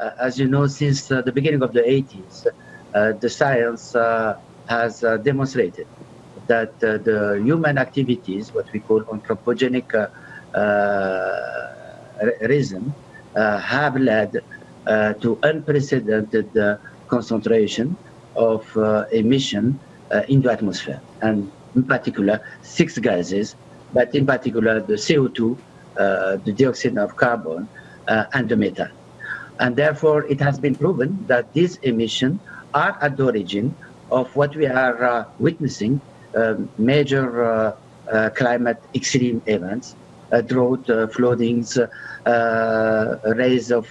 uh, as you know, since uh, the beginning of the 80s, uh, the science uh, has uh, demonstrated that uh, the human activities, what we call anthropogenic reason, have led to unprecedented concentration of emission in the atmosphere, and in particular, six gases, but in particular the CO2, uh, the dioxide of carbon, and the methane. And therefore, it has been proven that these emissions are at the origin of what we are uh, witnessing, uh, major uh, uh, climate extreme events, uh, drought, floodings, rise of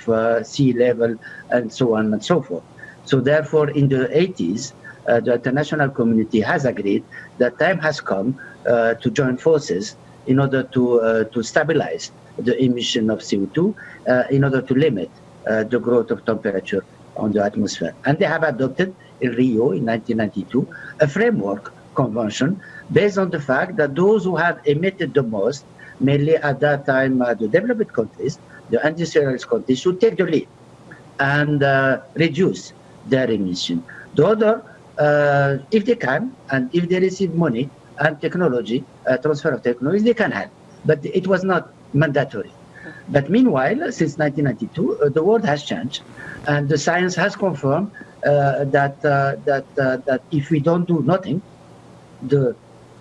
sea level, and so on and so forth. So therefore, in the 80s, the international community has agreed that time has come to join forces in order to, to stabilize the emission of CO2, in order to limit uh, the growth of temperature on the atmosphere. And they have adopted in Rio in 1992 a framework convention based on the fact that those who have emitted the most, mainly at that time uh, the developed countries, the industrialized countries, should take the lead and uh, reduce their emission. The other, uh, if they can, and if they receive money and technology, uh, transfer of technology, they can help. But it was not mandatory. But meanwhile, since 1992, uh, the world has changed, and the science has confirmed uh, that uh, that uh, that if we don't do nothing, the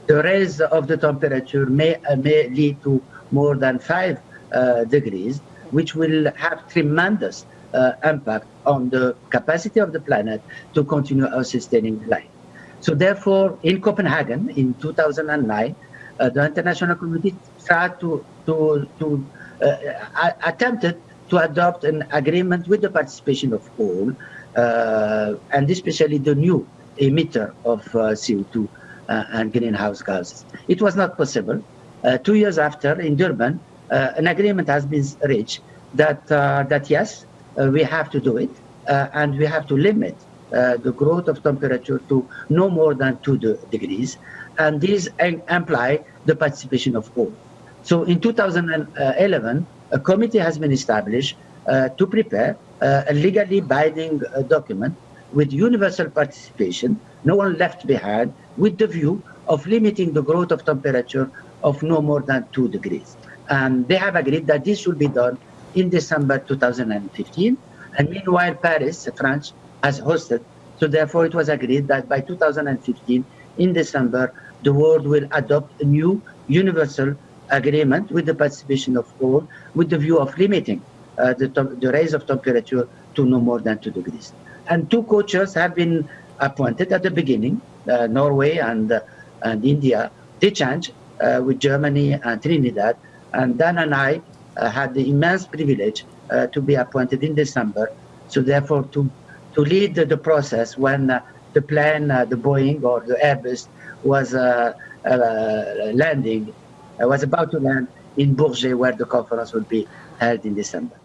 the rise of the temperature may uh, may lead to more than five uh, degrees, which will have tremendous impact on the capacity of the planet to continue our sustaining life. So therefore, in Copenhagen in 2009, the international community tried to to to uh, attempted to adopt an agreement with the participation of all, uh, and especially the new emitter of uh, CO2 and greenhouse gases. It was not possible. two years after, in Durban, an agreement has been reached that, that yes, we have to do it, and we have to limit uh, the growth of temperature to no more than 2 degrees, and this imply the participation of all. So in 2011, a committee has been established uh, to prepare uh, a legally binding uh, document with universal participation, no one left behind, with the view of limiting the growth of temperature of no more than 2 degrees. And they have agreed that this should be done in December 2015. And meanwhile, Paris, France, has hosted. So therefore, it was agreed that by 2015, in December, the world will adopt a new universal agreement with the participation of all with the view of limiting uh, the, the rise of temperature to no more than 2 degrees. And two co-chairs have been appointed at the beginning, uh, Norway and, uh, and India. They changed uh, with Germany and Trinidad. And Dan and I uh, had the immense privilege uh, to be appointed in December. So therefore, to, to lead the, the process when the plane, the Boeing or the Airbus was landing I was about to land in Bourget, where the conference will be held in December.